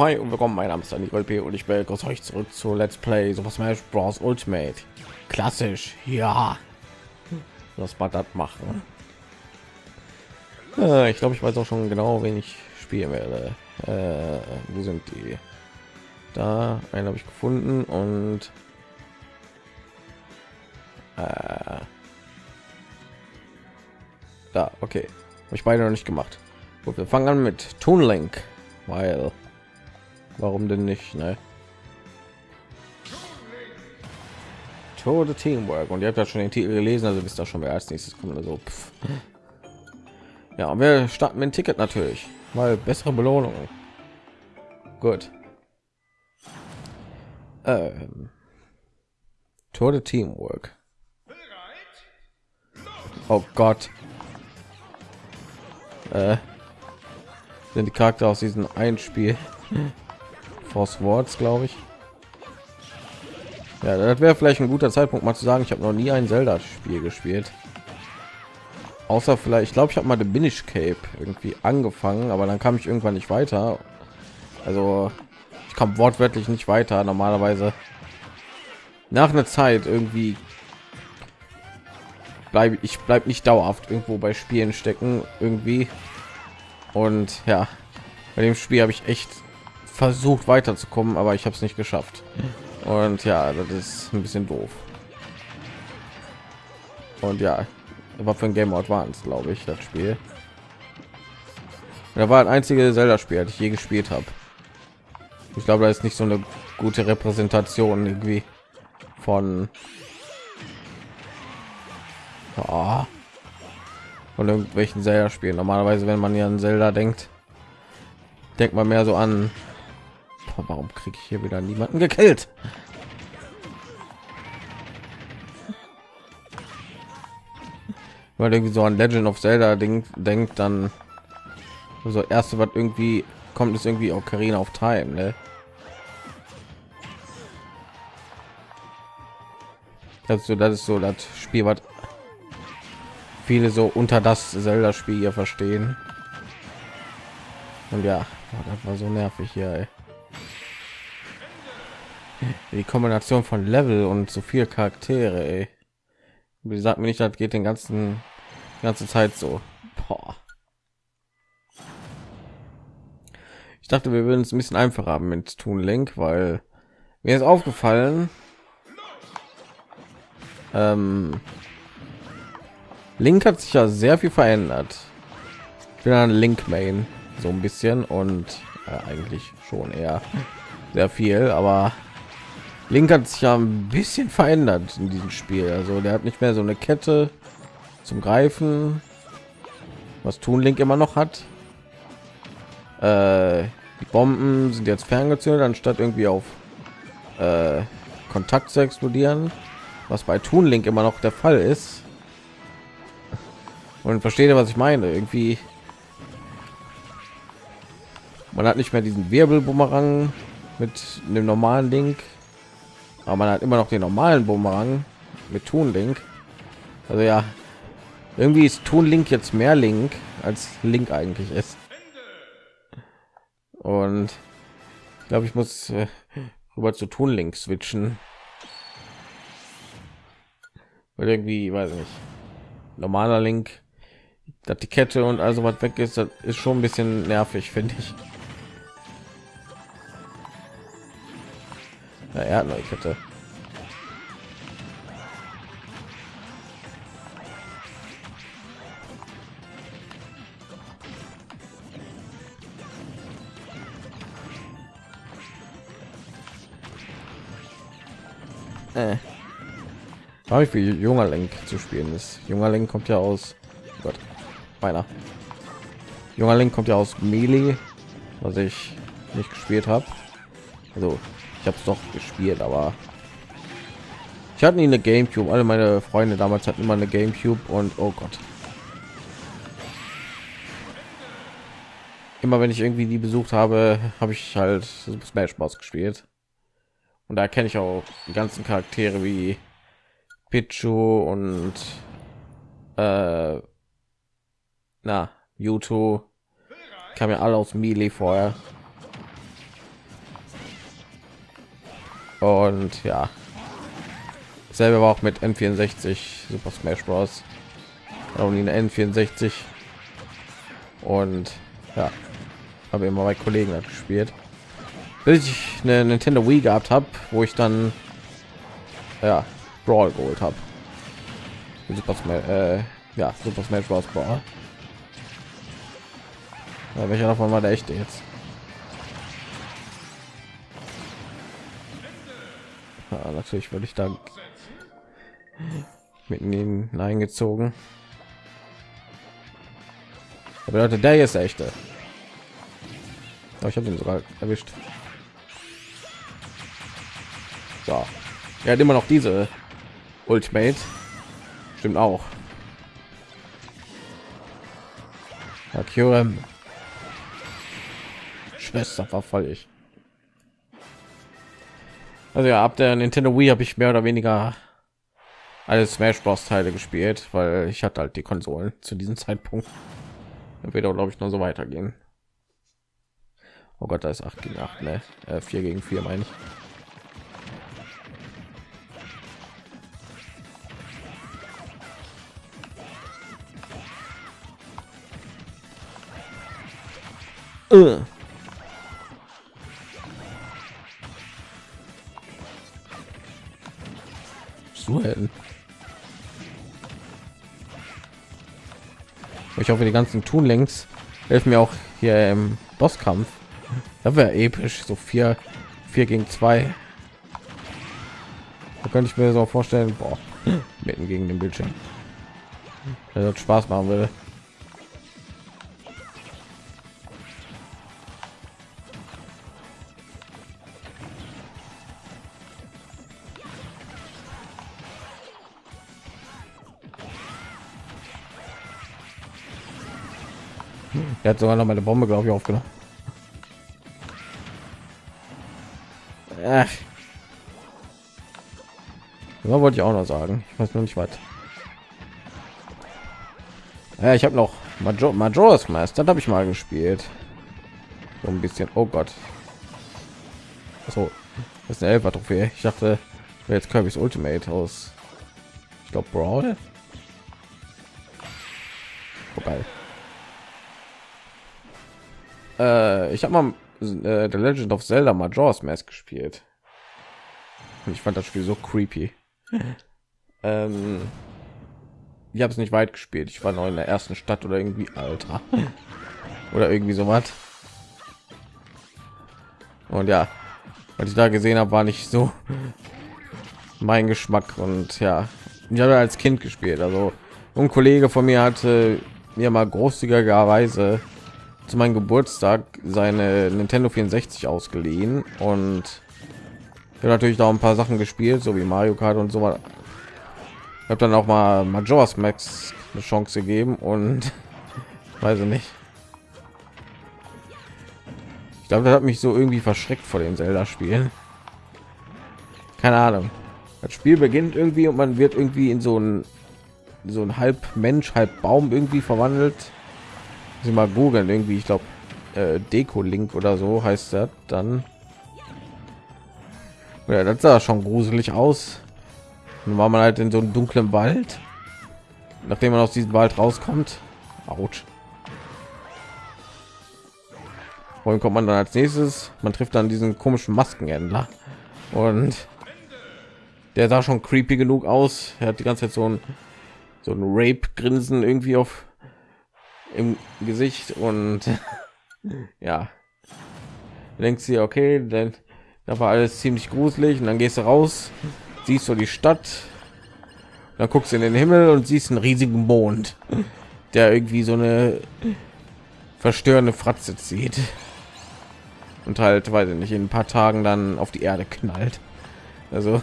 Hi und willkommen, mein Name ist Daniel P. und ich begrüße euch zurück zu Let's Play Super Smash Bros. Ultimate. Klassisch, ja. Was man das machen. Äh, ich glaube, ich weiß auch schon genau, wen ich spielen werde. Äh, wo sind die? Da, einen habe ich gefunden und äh, da, okay. Habe ich beide noch nicht gemacht. Gut, wir fangen an mit Toon Link, weil warum denn nicht, ne? Tode Teamwork und ihr habt ja schon den Titel gelesen, also wisst ihr schon, wer als nächstes kommt. Also, pff. ja, wir starten mit dem Ticket natürlich, weil bessere Belohnung. Gut. Ähm. Tode Teamwork. Oh Gott. Äh, sind die Charakter aus diesem ein Spiel. Force Words, glaube ich. Ja, das wäre vielleicht ein guter Zeitpunkt, mal zu sagen, ich habe noch nie ein Zelda-Spiel gespielt. Außer vielleicht, ich glaube, ich habe mal den Binish Cape irgendwie angefangen, aber dann kam ich irgendwann nicht weiter. Also, ich kam wortwörtlich nicht weiter. Normalerweise nach einer Zeit irgendwie bleibe ich bleibe nicht dauerhaft irgendwo bei Spielen stecken irgendwie. Und ja, bei dem Spiel habe ich echt versucht weiterzukommen, aber ich habe es nicht geschafft. Und ja, das ist ein bisschen doof. Und ja, war für ein Game Advance, glaube ich, das Spiel. Da war ein einzige Zelda-Spiel, das ich je gespielt habe. Ich glaube, da ist nicht so eine gute Repräsentation irgendwie von oh, von irgendwelchen Zelda spielen. Normalerweise, wenn man ja an Zelda denkt, denkt man mehr so an, boah, warum kriege ich hier wieder niemanden gekillt? Weil irgendwie so an Legend of Zelda denkt, denkt dann so erste, was irgendwie kommt, ist irgendwie auch Karina auf Time, ne? Das ist so, das ist so das Spiel, was viele so unter das Zelda-Spiel hier verstehen. Und ja, das war so nervig hier. Ey. Die Kombination von Level und so viel Charaktere. Ey. Wie sagt mir nicht, das geht den ganzen die ganze Zeit so. Boah. Ich dachte, wir würden es ein bisschen einfacher haben mit Tun Link, weil mir ist aufgefallen. Ähm, Link hat sich ja sehr viel verändert. Ich bin ein Link Main so ein bisschen und äh, eigentlich schon eher sehr viel, aber Link hat sich ja ein bisschen verändert in diesem Spiel. Also der hat nicht mehr so eine Kette zum Greifen, was tun Link immer noch hat. Äh, die Bomben sind jetzt ferngezündet, anstatt irgendwie auf äh, Kontakt zu explodieren, was bei Tun Link immer noch der Fall ist und verstehe was ich meine irgendwie man hat nicht mehr diesen wirbelbumerang mit dem normalen link aber man hat immer noch den normalen bumerang mit tun link also ja irgendwie ist tun link jetzt mehr link als link eigentlich ist. Und ich glaube ich muss äh, rüber zu tun link switchen. Weil irgendwie weiß nicht normaler link dass die Kette und also was weg ist, das ist schon ein bisschen nervig, finde ich. Ja, er hat neue Kette. Äh. Habe ich wie junger Link zu spielen ist. Junger Link kommt ja aus Gott meiner junger link kommt ja aus melee was ich nicht gespielt habe also ich habe es doch gespielt aber ich hatte nie eine gamecube. Alle meine freunde damals hatten immer eine gamecube und oh gott. Immer wenn ich irgendwie die besucht habe habe ich halt smash bros. gespielt. Und da kenne ich auch die ganzen charaktere wie Pichu und äh, na Mewtwo. Kam ja alle aus Melee vorher. Und ja. Selber war auch mit N64 Super Smash Bros. Nie eine N64. Und ja. Habe immer bei Kollegen halt gespielt. Bis ich eine Nintendo Wii gehabt habe wo ich dann ja Brawl geholt habe Super äh, ja Super Smash Bros. Brawl. Ja, welcher davon war der echte jetzt ja, natürlich würde ich da mitten in eingezogen. Aber Leute der hier ist der echte. Oh, ich habe ihn sogar erwischt. So. Er hat immer noch diese ultimate. Stimmt auch. Akirem. Schwester verfall ich. Also ja, ab der Nintendo Wii habe ich mehr oder weniger alle Smash Bros. Teile gespielt, weil ich hatte halt die Konsolen zu diesem Zeitpunkt. Wird glaube ich noch so weitergehen. Oh Gott, da ist 8 gegen 8, ne? Äh, 4 gegen 4 meine ich. Uh. Zuhälten. Ich hoffe, die ganzen Tun längs helfen mir auch hier im Bosskampf. Da wäre episch, so vier, vier gegen zwei. Da könnte ich mir so vorstellen, boah, mitten gegen den Bildschirm. Das Spaß machen würde. Er hat sogar noch meine Bombe, glaube ich, aufgenommen. Ach. Ja, wollte ich auch noch sagen. Ich weiß noch nicht was. Ja, ich habe noch Major Majora's Mask, das habe ich mal gespielt. So ein bisschen. Oh Gott. So, das ist eine Elfer Trophäe. Ich dachte, jetzt Kirby's Ultimate aus. Ich glaube Brawl. Vorbei. Äh, ich habe mal äh, The Legend of Zelda Majora's Mask gespielt. Und ich fand das Spiel so creepy. ähm, ich habe es nicht weit gespielt. Ich war noch in der ersten Stadt oder irgendwie Alter oder irgendwie so was. Und ja, was ich da gesehen habe, war nicht so mein Geschmack. Und ja, ich habe als Kind gespielt. Also ein Kollege von mir hatte mir mal großzügigerweise zu meinem Geburtstag seine Nintendo 64 ausgeliehen und ich natürlich da ein paar Sachen gespielt, so wie Mario Kart und so weiter. Ich habe dann auch mal Majora's Max eine Chance gegeben und weiß ich nicht. Ich glaube, das hat mich so irgendwie verschreckt vor den Zelda-Spielen. Keine Ahnung. Das Spiel beginnt irgendwie und man wird irgendwie in so ein so ein halb Mensch, halb Baum irgendwie verwandelt Sie mal googeln irgendwie, ich glaube äh, Deko Link oder so heißt das dann. Ja, das sah schon gruselig aus. Dann war man halt in so einem dunklen Wald. Nachdem man aus diesem Wald rauskommt, Autsch. Wohin kommt man dann als nächstes? Man trifft dann diesen komischen Maskenhändler und der sah schon creepy genug aus. Er hat die ganze Zeit so ein so ein Rape-Grinsen irgendwie auf im Gesicht und ja, denkst du okay, denn da war alles ziemlich gruselig und dann gehst du raus, siehst du die Stadt, dann guckst du in den Himmel und siehst einen riesigen Mond, der irgendwie so eine verstörende Fratze zieht und halt, weiß ich nicht, in ein paar Tagen dann auf die Erde knallt. Also,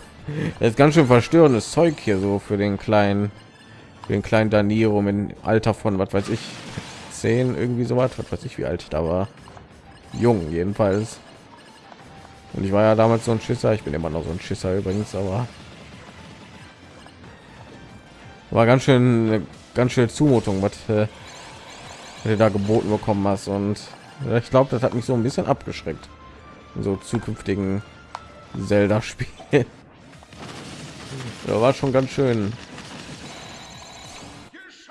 das ist ganz schön verstörendes Zeug hier so für den kleinen den kleinen Daniro im Alter von was weiß ich zehn irgendwie so was, was weiß ich wie alt ich da war, jung jedenfalls. Und ich war ja damals so ein Schisser, ich bin immer noch so ein Schisser übrigens, aber war ganz schön ganz schön Zumutung, was äh, da geboten bekommen hast und ich glaube, das hat mich so ein bisschen abgeschreckt in so zukünftigen Zelda Spiel. war schon ganz schön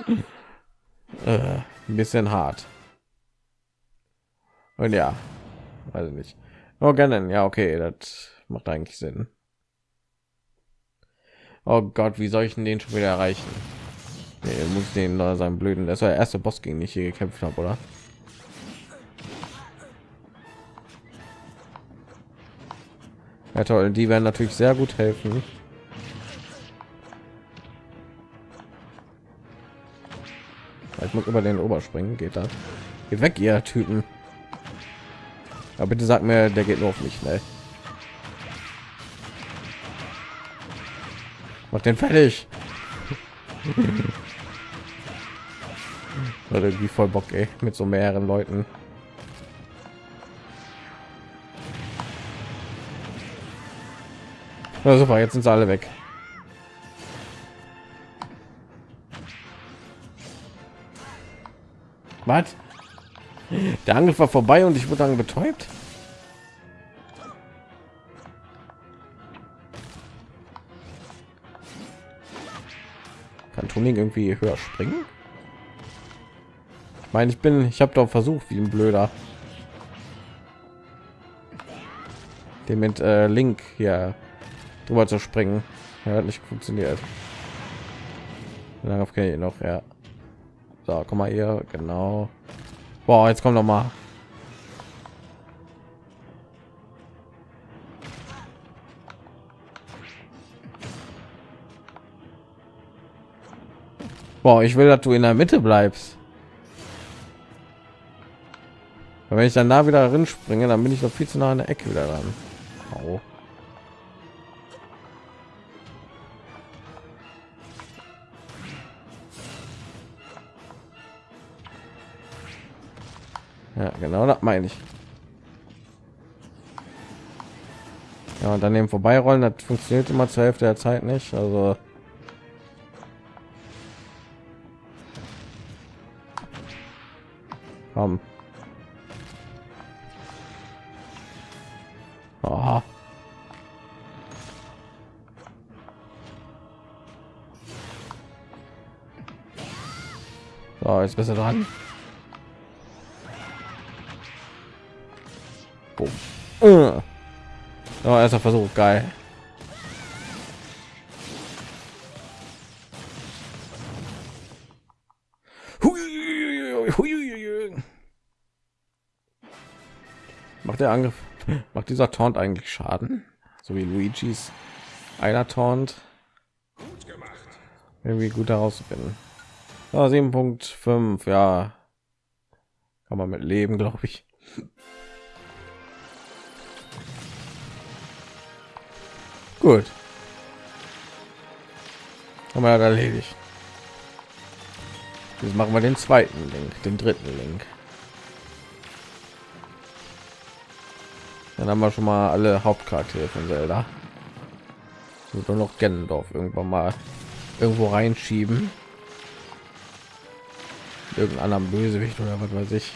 äh, ein bisschen hart. Und ja, weiß nicht. Oh, gerne. Ja, okay, das macht eigentlich Sinn. Oh Gott, wie soll ich den schon wieder erreichen? Nee, muss den da seinen blöden. Das war der erste Boss, gegen den ich hier gekämpft habe, oder? Ja toll, die werden natürlich sehr gut helfen. Ich muss über den Oberspringen, geht das? Geht weg, ihr Typen. Aber bitte sag mir, der geht nur auf mich schnell. Mach den fertig. Oder irgendwie voll Bock, ey, mit so mehreren Leuten. Ja, super, jetzt sind sie alle weg. Was? Der Angriff war vorbei und ich wurde dann betäubt. Kann Tuning irgendwie höher springen? Ich meine, ich bin, ich habe doch versucht, wie ein Blöder. Den mit äh, Link hier drüber zu springen. Er hat nicht funktioniert. Darauf kenne ich noch, ja. So, komm mal hier, genau. Boah, jetzt kommt noch mal. Boah, ich will, dass du in der Mitte bleibst. wenn ich dann da wieder drin springe, dann bin ich noch viel zu nah an der Ecke wieder dran. Au. Genau, das meine ich. Ja, und daneben vorbeirollen, das funktioniert immer zur Hälfte der Zeit nicht. Also Komm. Oh. So, jetzt besser dran. Boom. Uh. Oh, erster Versuch, geil. Macht der Angriff, macht dieser Taunt eigentlich Schaden? So wie Luigi's einer Taunt. Irgendwie gut herausfinden. Ja, 7.5, ja. Kann man mit leben, glaube ich. Gut. Haben wir erledigt. Jetzt machen wir den zweiten Link, den dritten Link. Dann haben wir schon mal alle Hauptcharaktere von Zelda. Und nur noch Gennendorf irgendwann mal irgendwo reinschieben. Irgendeinen anderen Bösewicht oder was weiß ich.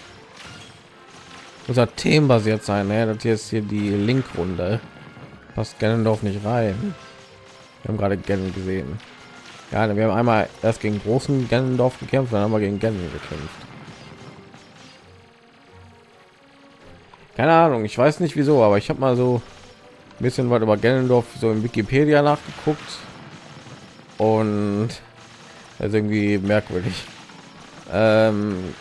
Unser Themen basiert sein, ne? Das hier ist hier die Link-Runde passt Ganondorf nicht rein. Wir haben gerade Ganon gesehen. Ja, wir haben einmal erst gegen großen Ganondorf gekämpft, dann haben wir gegen Ganon gekämpft. Keine Ahnung, ich weiß nicht wieso, aber ich habe mal so ein bisschen was über Ganondorf so in Wikipedia nachgeguckt und also irgendwie merkwürdig. Ähm,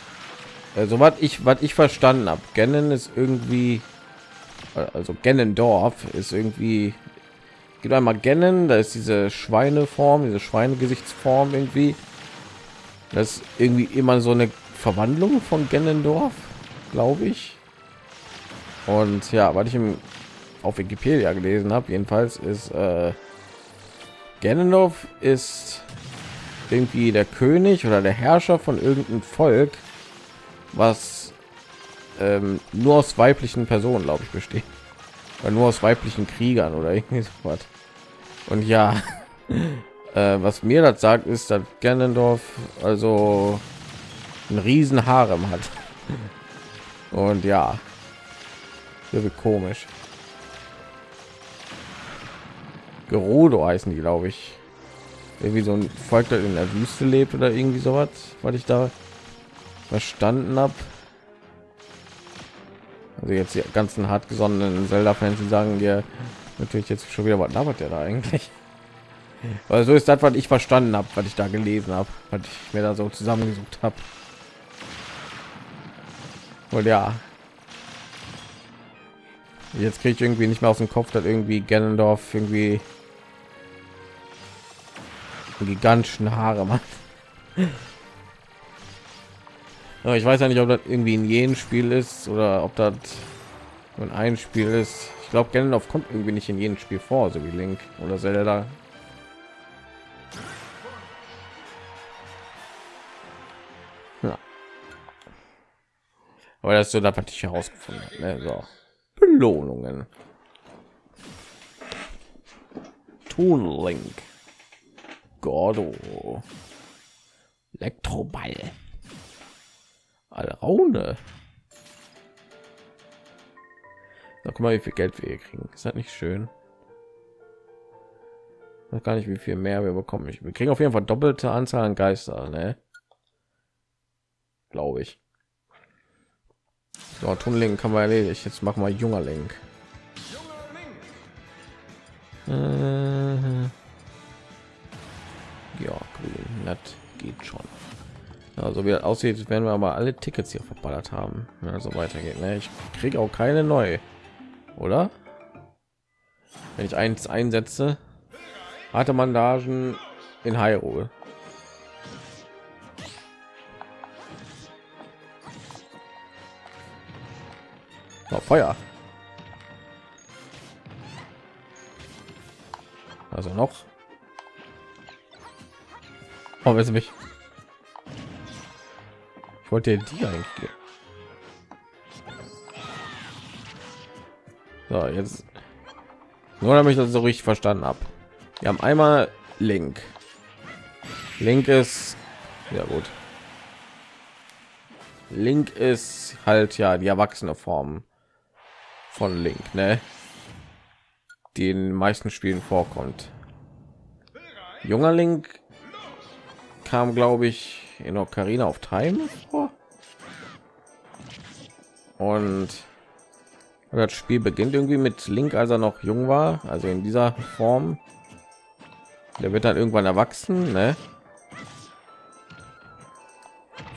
also was ich was ich verstanden habe, Ganon ist irgendwie also Gennendorf ist irgendwie gibt einmal Gennen, da ist diese Schweineform, diese Schweinegesichtsform irgendwie. Das ist irgendwie immer so eine Verwandlung von Gennendorf, glaube ich. Und ja, was ich im, auf Wikipedia gelesen habe, jedenfalls ist äh, Gennendorf ist irgendwie der König oder der Herrscher von irgendeinem Volk, was ähm, nur aus weiblichen Personen, glaube ich, besteht. Oder nur aus weiblichen Kriegern oder irgendwie so was. Und ja, äh, was mir das sagt, ist, dass Ganondorf also ein riesen Harem hat. Und ja, irgendwie komisch. Gerudo heißen die, glaube ich. Irgendwie so ein Volk, das in der Wüste lebt oder irgendwie sowas, weil ich da verstanden habe. Also jetzt die ganzen hartgesonnenen Zelda-Fans, sagen dir natürlich jetzt schon wieder, was labert der da eigentlich? Weil so ist das, was ich verstanden habe, was ich da gelesen habe, was ich mir da so zusammengesucht habe. Und ja, jetzt kriege ich irgendwie nicht mehr aus dem Kopf, dass irgendwie Gennendorf irgendwie gigantischen Haare macht. Aber ich weiß ja nicht, ob das irgendwie in jedem Spiel ist oder ob das in ein Spiel ist. Ich glaube, Gandalf kommt irgendwie nicht in jedem Spiel vor, so wie Link oder Zelda. Ja. Aber das ist so das, was ich herausgefunden. Ne? So. Belohnungen. Toon Link. Gordo. Elektroball. Alraune. Na, guck mal, wie viel Geld wir hier kriegen. Ist das nicht schön? Ich gar nicht, wie viel mehr wir bekommen. Wir kriegen auf jeden Fall doppelte Anzahl an Geister, ne? Glaube ich. So, Tunnelling kann man erledigt. Jetzt machen wir junger Link. Äh, ja, grün, das geht schon. Also wie das aussieht, werden wir aber alle Tickets hier verballert haben, ja, so weitergeht. Ne? Ich kriege auch keine neu, oder? Wenn ich eins einsetze, hatte Mandagen in Hyrule. Oh, Feuer. Also noch. Oh, wer mich? Wollte die eigentlich. So, jetzt nur damit ich das so richtig verstanden habe. Wir haben einmal Link. Link ist ja gut. Link ist halt ja die erwachsene Form von Link, ne? Die in den meisten Spielen vorkommt. Junger Link kam, glaube ich, in Ocarina of Time vor. Und das Spiel beginnt irgendwie mit Link, als er noch jung war, also in dieser Form. Der wird dann irgendwann erwachsen, ne?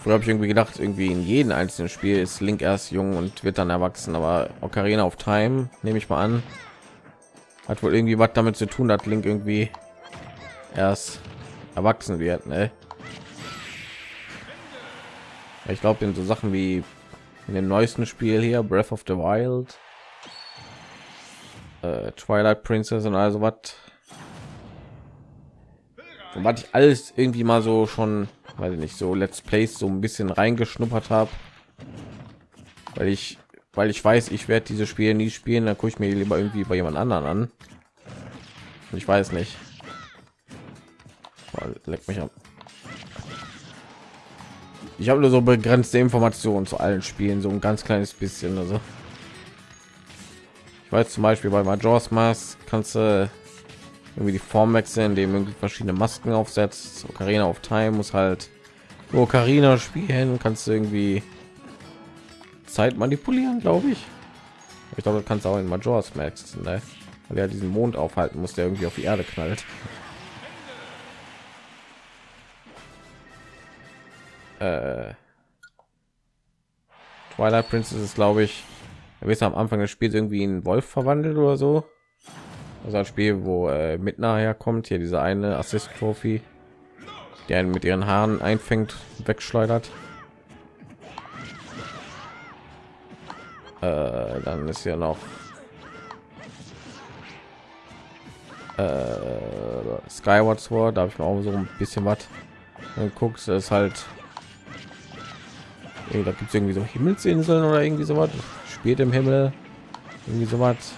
Früher habe ich irgendwie gedacht, irgendwie in jedem einzelnen Spiel ist Link erst jung und wird dann erwachsen, aber Ocarina of Time nehme ich mal an, hat wohl irgendwie was damit zu tun, dass Link irgendwie erst erwachsen wird, ne? Ich glaube, in so Sachen wie in dem neuesten Spiel hier, Breath of the Wild, äh, Twilight Princess und also was, was ich alles irgendwie mal so schon, weil ich nicht so Let's Plays so ein bisschen reingeschnuppert habe, weil ich, weil ich weiß, ich werde diese Spiele nie spielen, dann gucke ich mir lieber irgendwie bei jemand anderen an. Ich weiß nicht. Leck mich ab ich habe nur so begrenzte Informationen zu allen Spielen, so ein ganz kleines bisschen. Also ich weiß zum Beispiel bei Majors Mask kannst du irgendwie die Form wechseln, indem irgendwie verschiedene Masken aufsetzt. Ocarina of Time muss halt nur Ocarina spielen, kannst du irgendwie Zeit manipulieren, glaube ich. Ich glaube, du kannst auch in Majors Max, ne? weil er diesen Mond aufhalten muss, der irgendwie auf die Erde knallt. Äh, Twilight Princess ist, glaube ich, er am Anfang des Spiels irgendwie in Wolf verwandelt oder so. Also ein Spiel, wo äh, mit nachher kommt hier diese eine Assist Trophy, die einen mit ihren Haaren einfängt, wegschleudert. Äh, dann ist ja noch äh, Skyward Sword, da habe ich mir auch so ein bisschen was guckst, ist halt Ey, da gibt es irgendwie so Himmelsinseln oder irgendwie so was. Spielt im Himmel. Irgendwie so was.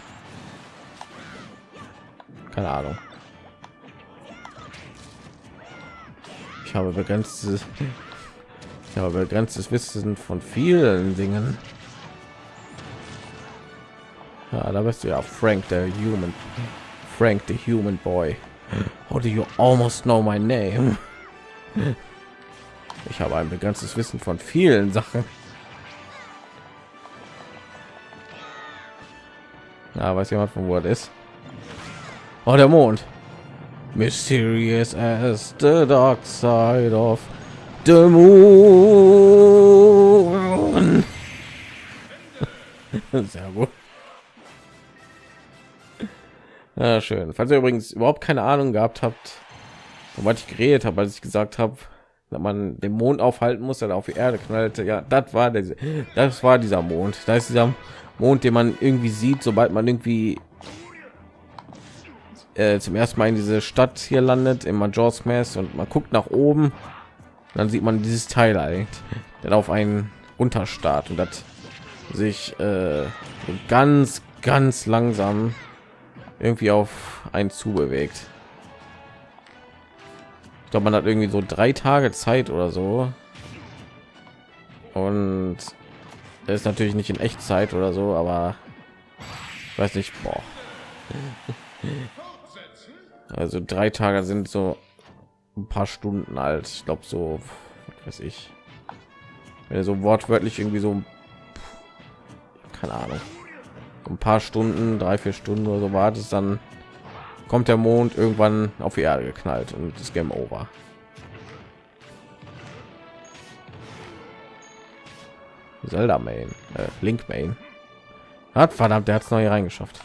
Keine Ahnung. Ich habe begrenztes, ich habe begrenztes Wissen von vielen Dingen. Ja, da bist du ja Frank, der Human, Frank the Human Boy. How do you almost know my name? Ich habe ein begrenztes Wissen von vielen Sachen. Ja, weiß jemand von wo das ist? Oh, der Mond. Mysterious as the dark side of the moon. Sehr gut. Ja, schön. Falls ihr übrigens überhaupt keine Ahnung gehabt habt, womit ich geredet habe, als ich gesagt habe, dass man den Mond aufhalten muss, der auf die Erde knallte. Ja, das war der, das war dieser Mond. Da ist dieser Mond, den man irgendwie sieht, sobald man irgendwie äh, zum ersten Mal in diese Stadt hier landet, im Majors Mass und man guckt nach oben, dann sieht man dieses Teil eigentlich, dann auf einen Unterstaat und das sich äh, ganz, ganz langsam irgendwie auf einen zubewegt. Ich glaube, man hat irgendwie so drei Tage Zeit oder so. Und das ist natürlich nicht in Echtzeit oder so, aber weiß nicht. Boah. Also drei Tage sind so ein paar Stunden alt. Ich glaube so, weiß ich. Wenn so wortwörtlich irgendwie so, keine Ahnung, ein paar Stunden, drei, vier Stunden oder so wartet, dann kommt der Mond irgendwann auf die Erde geknallt und das Game Over. Zelda Main, äh, Link Main. Hat verdammt, der hat es neu reingeschafft.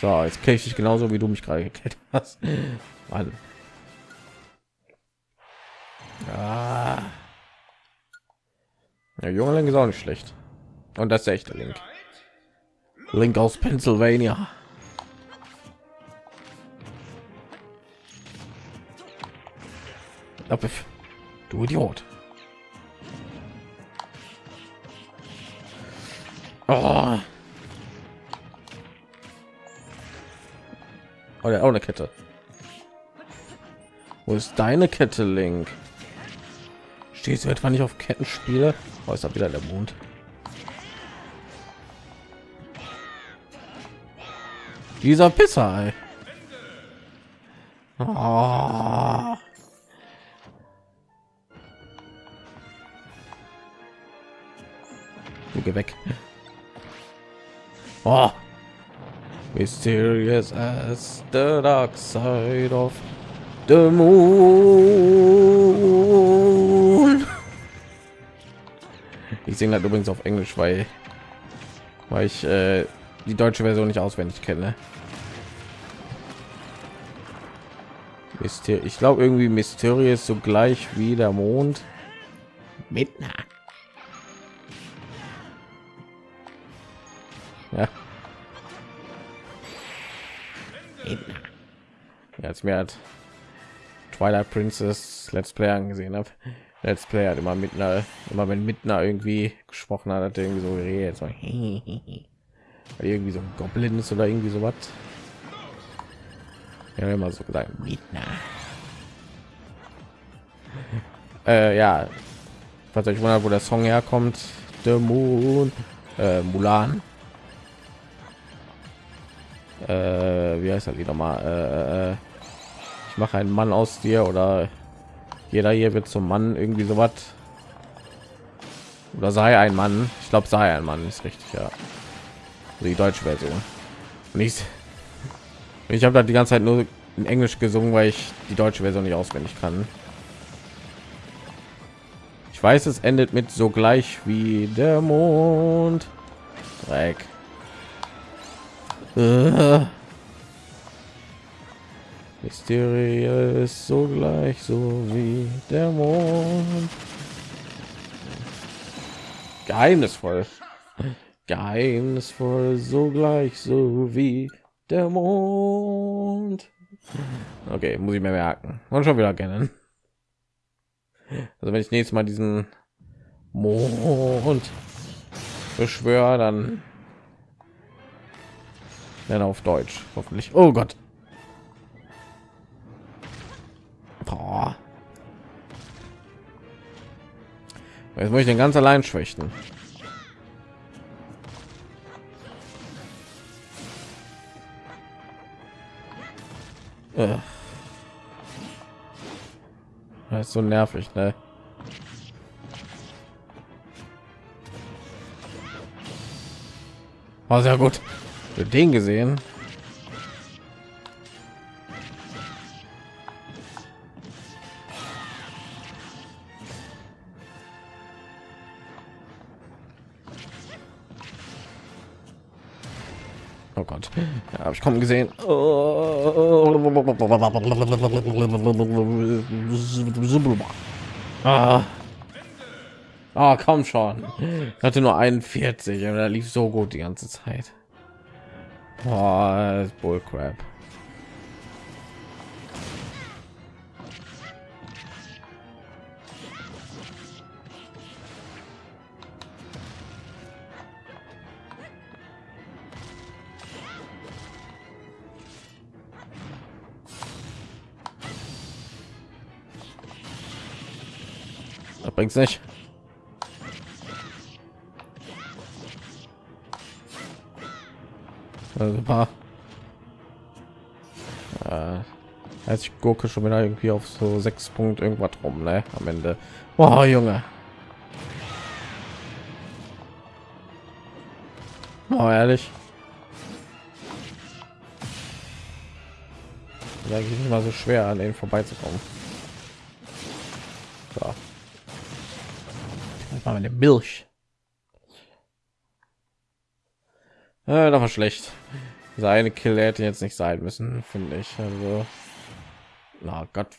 So, jetzt kenne ich dich genauso wie du mich gerade gekillt hast. Mann. Ja. ja, junger Link ist auch nicht schlecht. Und das ist der echte Link. Link aus Pennsylvania. Du Idiot. Oh. Oh, der auch eine Kette. Wo ist deine Kette, Link? Stehst du etwa nicht auf Kettenspiele? Oh, ist da wieder der Mond. Dieser Pisser, ey. Oh. Du geh weg. Oh. Mysterious as the dark side of the moon. Ich singe das übrigens auf Englisch, weil, weil ich äh, die deutsche Version nicht auswendig kenne. Myster ich glaube irgendwie mysteriös so gleich wie der Mond. Midnight. Mir hat Twilight Princess Let's Play angesehen habe. Let's Play hat immer mit einer, immer wenn Mitner irgendwie gesprochen hat, hat er irgendwie so geredet, so irgendwie so ein Goblin ist oder irgendwie so was. Ja, immer so gesagt, Mitner. Äh, ja, falls euch wundert, wo der Song herkommt, The Moon, äh, Mulan äh, wie heißt das wieder mal äh, äh, ich mache einen mann aus dir oder jeder hier wird zum mann irgendwie so was oder sei ein mann. Ich glaube sei ein mann ist richtig ja. Die deutsche version. Nicht ich habe da die ganze zeit nur in englisch gesungen weil ich die deutsche version nicht auswendig kann. Ich weiß es endet mit so gleich wie der mond. Dreck. Äh. Mysteriös so gleich so wie der Mond. Geheimnisvoll. Geheimnisvoll so gleich so wie der Mond. Okay, muss ich mir merken. Und schon wieder kennen. Also wenn ich nächstes Mal diesen Mond beschwöre, dann dann auf Deutsch, hoffentlich. Oh Gott. Boah. Jetzt muss ich den ganz allein schwächen. Äh. Das ist so nervig, ne? War sehr gut. Für den gesehen. Habe ich kommen gesehen. Ah. Ah, komm schon. Ich hatte nur 41 und da lief so gut die ganze Zeit. Boah, Bullcrap. Bringt's nicht. Super. Äh, als ich gucke schon wieder irgendwie auf so sechs Punkt irgendwas rum, ne? Am Ende. Boah, Junge. Oh, ehrlich. Ja, nicht mal so schwer an denen vorbeizukommen. So. Mal eine Milch. Äh, das war schlecht. Seine Kill hätte jetzt nicht sein müssen, finde ich. Also, na Gott.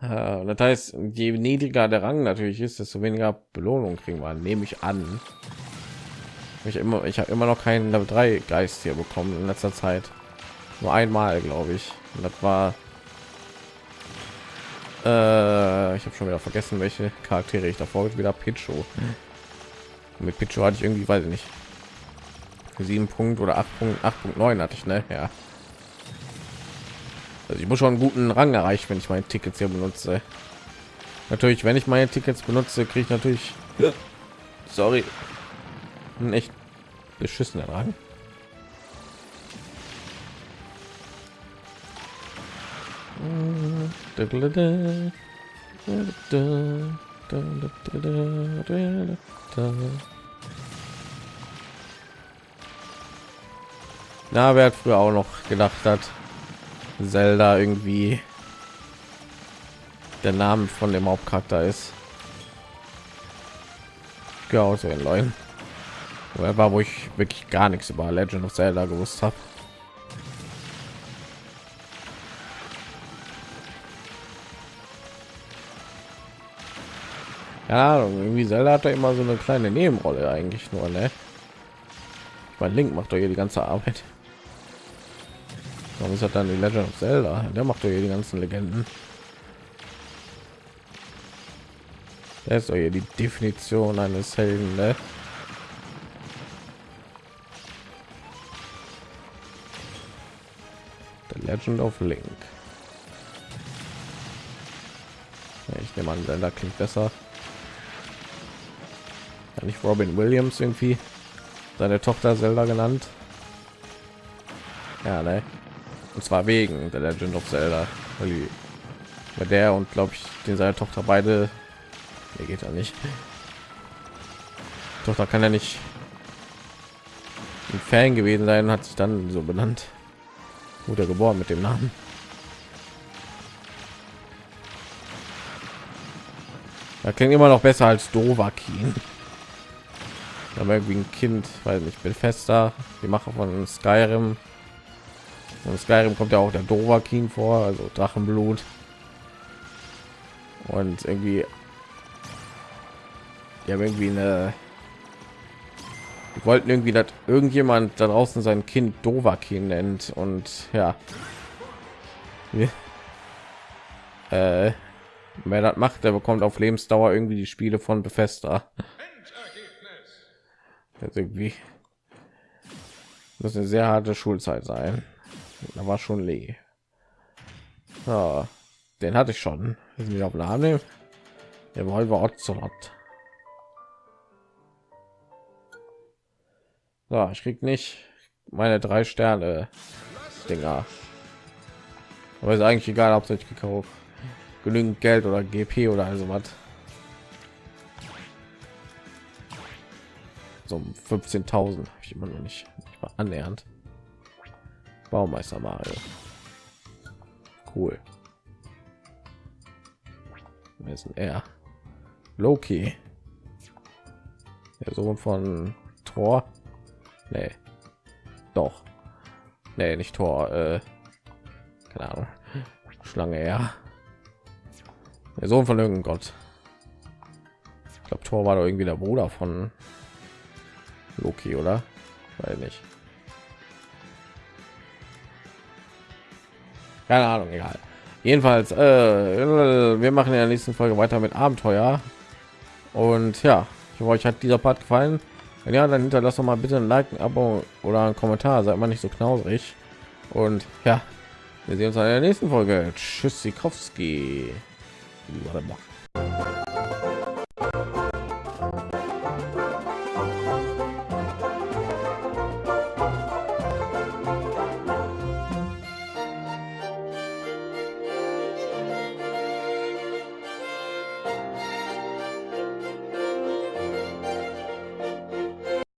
Äh, das heißt, je niedriger der Rang natürlich ist, desto weniger Belohnung kriegen wir, nehme ich an. Ich immer, ich habe immer noch keinen Level 3 Geist hier bekommen in letzter Zeit. Nur einmal, glaube ich. Und das war äh, ich habe schon wieder vergessen, welche Charaktere ich davor wieder Picho. Mhm. Mit Picho hatte ich irgendwie, weiß ich nicht, sieben Punkt oder acht Punkt, acht Punkt neun hatte ich, ne? Ja. Also ich muss schon einen guten Rang erreichen, wenn ich meine Tickets hier benutze. Natürlich, wenn ich meine Tickets benutze, kriege ich natürlich, sorry, einen echt beschissenen Rang. Na, wer hat früher auch noch gedacht hat, Zelda irgendwie der Name von dem Hauptcharakter ist. Ja, so den Leuten. War, wo ich wirklich gar nichts über Legend of Zelda gewusst habe. Ja, irgendwie Zelda hat er immer so eine kleine Nebenrolle eigentlich nur, ne? Mein Link macht doch hier die ganze Arbeit. Warum ist das dann die Legend of Zelda? Der macht doch hier die ganzen Legenden. Der ist doch hier die Definition eines Helden, ne? The Legend of Link. Ich nehme an, Zelda klingt besser nicht Robin Williams irgendwie seine Tochter Zelda genannt. Ja, ne? Und zwar wegen der Legend of Zelda, weil die, bei der und glaube ich, den seine Tochter beide, der geht ja nicht. Die Tochter kann ja nicht ein Fan gewesen sein, hat sich dann so benannt. Wurde geboren mit dem Namen. Da klingt immer noch besser als Dovakin aber irgendwie ein Kind, weil ich bin fester, die Macher von Skyrim. Und Skyrim kommt ja auch der Dovahkiin vor, also Drachenblut. Und irgendwie, die haben irgendwie eine, die wollten irgendwie, dass irgendjemand da draußen sein Kind Dovahkiin nennt und ja, äh, wer das macht, der bekommt auf Lebensdauer irgendwie die Spiele von Bethesda. Jetzt irgendwie muss eine sehr harte Schulzeit sein. Da war schon Lee. Ja, den hatte ich schon. Ist wieder auf Name. Der Revolver Ocelot. So, ich krieg nicht meine drei Sterne Dinger. Aber ist eigentlich egal, ob ich gekauft genügend Geld oder GP oder also was. So 15.000 habe ich immer noch nicht, nicht mal annähernd. Baumeister Mario. Cool. Wer ist er? Loki. Der Sohn von Thor. Nee. Doch. Nee, nicht Tor. Äh, keine Ahnung. Schlange, ja. Der Sohn von irgendeinem Gott. Ich glaube, Tor war doch irgendwie der Bruder von Loki, oder? Weiß nicht. Keine Ahnung, egal. Jedenfalls, äh, wir machen in der nächsten Folge weiter mit Abenteuer. Und ja, ich hoffe, euch hat dieser Part gefallen. Wenn ja, dann hinterlasst doch mal bitte ein Like, ein Abo oder ein Kommentar. Seid mal nicht so knausrig. Und ja, wir sehen uns in der nächsten Folge. Tschüss, Sikowski.